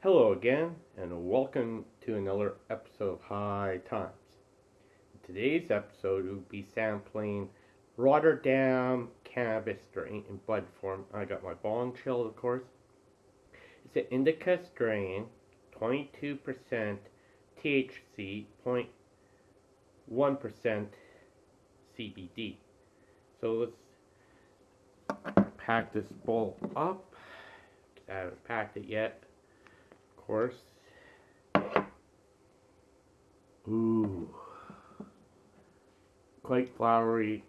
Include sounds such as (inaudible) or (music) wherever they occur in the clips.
Hello again, and welcome to another episode of High Times. In today's episode, we'll be sampling Rotterdam cannabis strain in bud form. I got my bong chill, of course. It's an indica strain, 22% THC, 0.1% CBD. So let's pack this bowl up. I haven't packed it yet course. Ooh. Quite flowery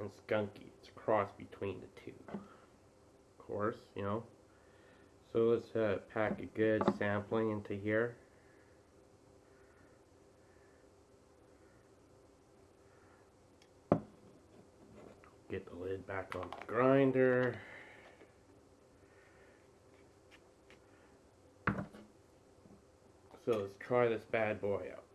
and skunky. It's a cross between the two. Of course, you know. So let's uh, pack a good sampling into here. Get the lid back on the grinder. So let's try this bad boy out.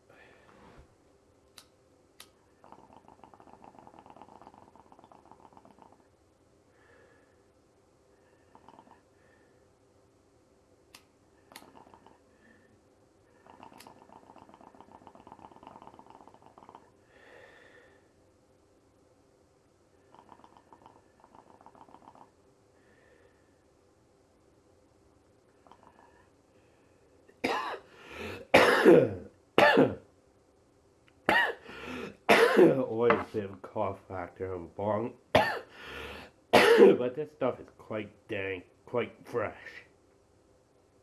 (coughs) Always a cough factor of bong. (coughs) but this stuff is quite dank, quite fresh,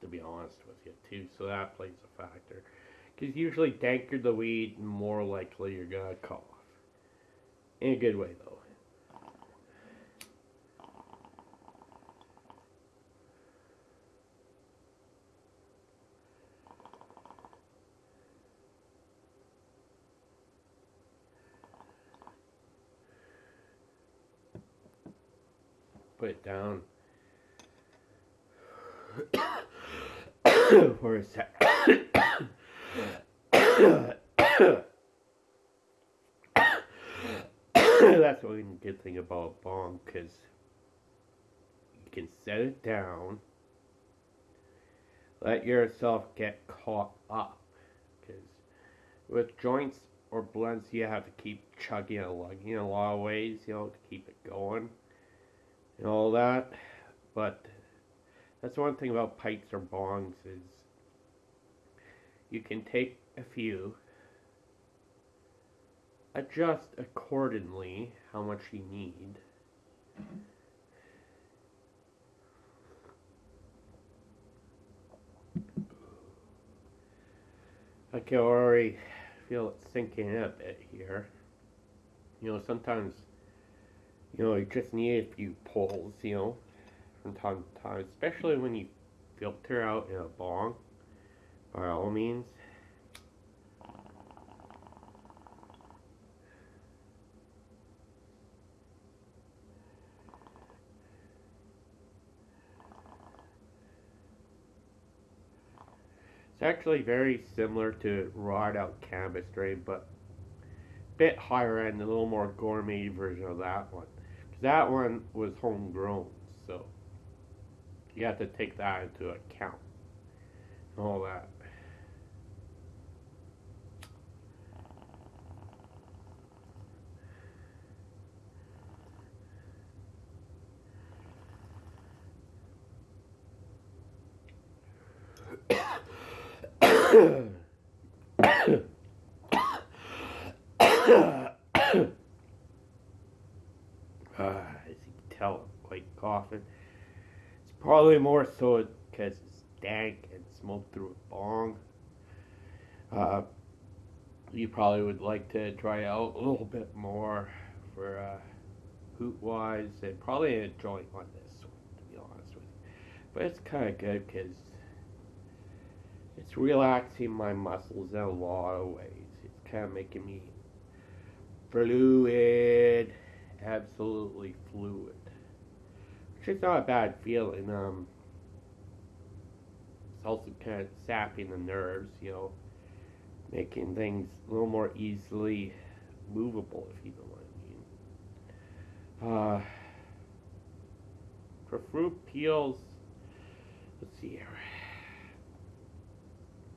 to be honest with you, too. So that plays a factor. Because usually, danker the weed, more likely you're gonna cough. In a good way, though. Put it down. For a sec. That's one good thing about a bong, because you can set it down, let yourself get caught up, because with joints or blunts, you have to keep chugging and lugging in a lot of ways, you know, to keep it going and all that. But that's one thing about pipes or bongs is you can take a few, adjust accordingly how much you need. I can already feel it sinking in a bit here. You know, sometimes you know, you just need a few pulls, you know, from time to time, especially when you filter out in a bong, by all means. It's actually very similar to Rod Out Cannabis strain, but a bit higher end, a little more gourmet version of that one that one was homegrown, so you have to take that into account. and All that. Tell I'm quite coughing. It's probably more so because it's dank and smoked through a bong. Uh, you probably would like to dry out a little bit more for uh, hoot wise and probably joint on this one, to be honest with you. But it's kind of good because it's relaxing my muscles in a lot of ways. It's kind of making me fluid, absolutely fluid it's not a bad feeling. Um, it's also kind of sapping the nerves, you know, making things a little more easily movable, if you know what I mean. Uh, for fruit peels, let's see here.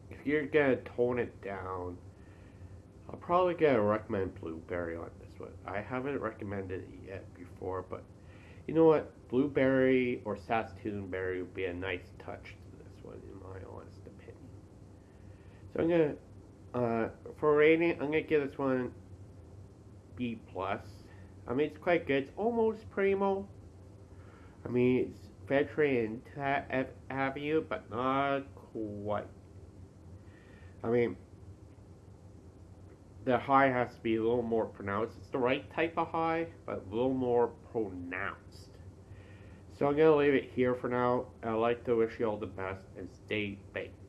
If you're gonna tone it down, I'll probably gonna recommend blueberry on this one. I haven't recommended it yet before, but you know what? Blueberry or Saskatoon berry would be a nice touch to this one, in my honest opinion. So I'm gonna, uh, for rating, I'm gonna give this one B plus. I mean, it's quite good. It's almost primo. I mean, it's Veteran have you, but not quite. I mean, the high has to be a little more pronounced. It's the right type of high, but a little more pronounced. So I'm going to leave it here for now. I'd like to wish you all the best and stay baked.